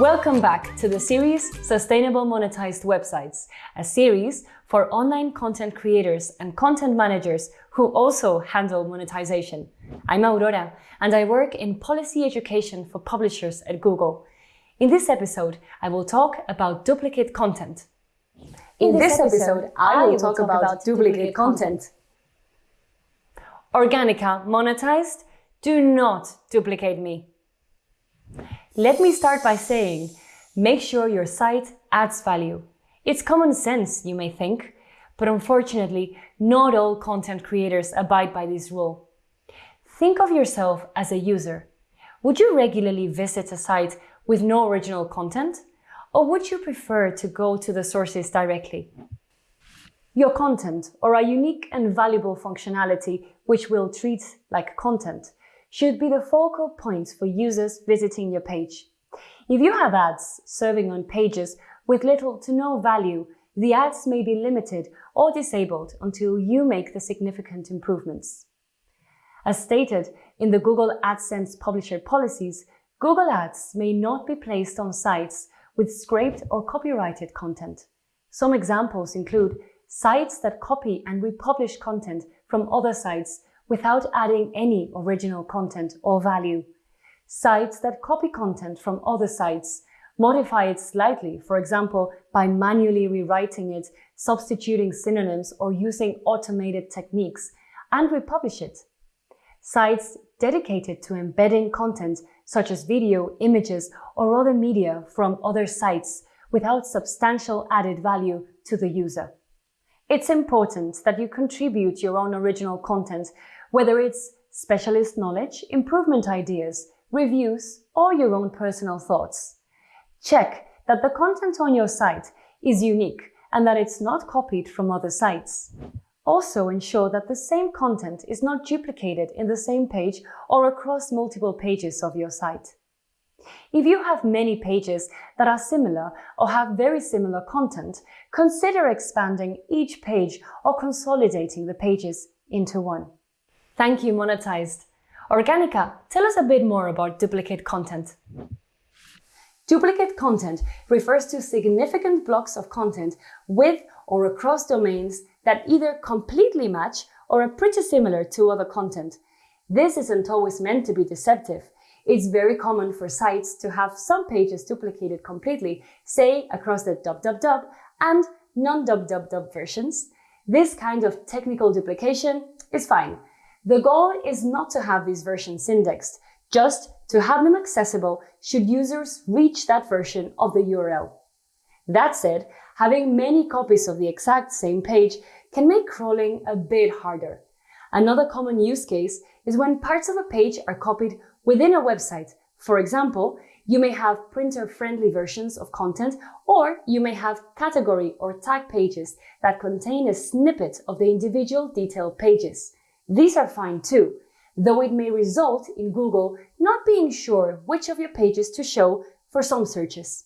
Welcome back to the series Sustainable Monetized Websites, a series for online content creators and content managers who also handle monetization. I'm Aurora and I work in policy education for publishers at Google. In this episode, I will talk about duplicate content. In this episode, I will talk about duplicate content. Organica monetized? Do not duplicate me. Let me start by saying, make sure your site adds value. It's common sense, you may think, but unfortunately, not all content creators abide by this rule. Think of yourself as a user. Would you regularly visit a site with no original content? Or would you prefer to go to the sources directly? Your content, or a unique and valuable functionality which we'll treat like content, should be the focal point for users visiting your page. If you have ads serving on pages with little to no value, the ads may be limited or disabled until you make the significant improvements. As stated in the Google AdSense publisher policies, Google Ads may not be placed on sites with scraped or copyrighted content. Some examples include sites that copy and republish content from other sites without adding any original content or value. Sites that copy content from other sites, modify it slightly, for example, by manually rewriting it, substituting synonyms or using automated techniques, and republish it. Sites dedicated to embedding content such as video, images, or other media from other sites without substantial added value to the user. It's important that you contribute your own original content whether it's specialist knowledge, improvement ideas, reviews, or your own personal thoughts. Check that the content on your site is unique and that it's not copied from other sites. Also ensure that the same content is not duplicated in the same page or across multiple pages of your site. If you have many pages that are similar or have very similar content, consider expanding each page or consolidating the pages into one. Thank you, Monetized. Organica, tell us a bit more about duplicate content. Duplicate content refers to significant blocks of content with or across domains that either completely match or are pretty similar to other content. This isn't always meant to be deceptive. It's very common for sites to have some pages duplicated completely, say across the www and non-www versions. This kind of technical duplication is fine, the goal is not to have these versions indexed, just to have them accessible should users reach that version of the URL. That said, having many copies of the exact same page can make crawling a bit harder. Another common use case is when parts of a page are copied within a website. For example, you may have printer-friendly versions of content, or you may have category or tag pages that contain a snippet of the individual detailed pages. These are fine too, though it may result in Google not being sure which of your pages to show for some searches.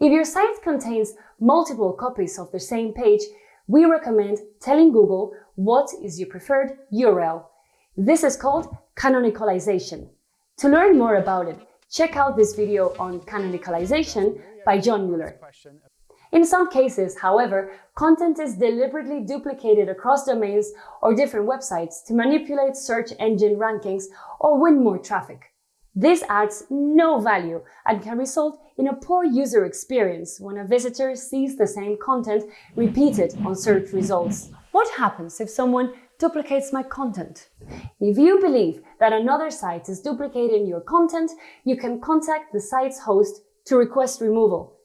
If your site contains multiple copies of the same page, we recommend telling Google what is your preferred URL. This is called canonicalization. To learn more about it, check out this video on canonicalization by John Mueller. In some cases, however, content is deliberately duplicated across domains or different websites to manipulate search engine rankings or win more traffic. This adds no value and can result in a poor user experience when a visitor sees the same content repeated on search results. What happens if someone duplicates my content? If you believe that another site is duplicating your content, you can contact the site's host to request removal.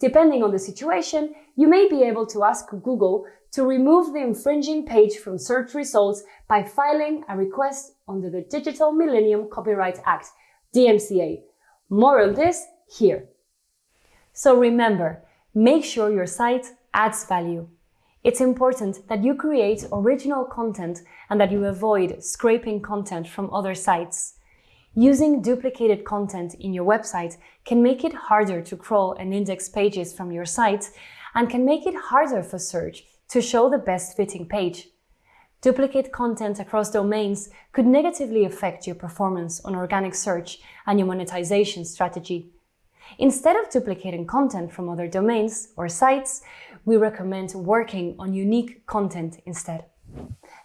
Depending on the situation, you may be able to ask Google to remove the infringing page from search results by filing a request under the Digital Millennium Copyright Act, DMCA. More on this here. So remember, make sure your site adds value. It's important that you create original content and that you avoid scraping content from other sites. Using duplicated content in your website can make it harder to crawl and index pages from your site and can make it harder for search to show the best fitting page. Duplicate content across domains could negatively affect your performance on organic search and your monetization strategy. Instead of duplicating content from other domains or sites, we recommend working on unique content instead.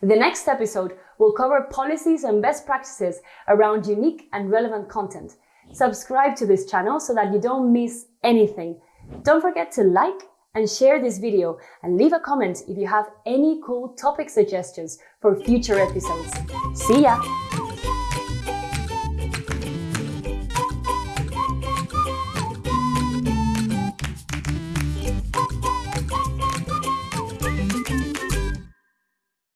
The next episode will cover policies and best practices around unique and relevant content. Subscribe to this channel so that you don't miss anything. Don't forget to like and share this video and leave a comment if you have any cool topic suggestions for future episodes. See ya!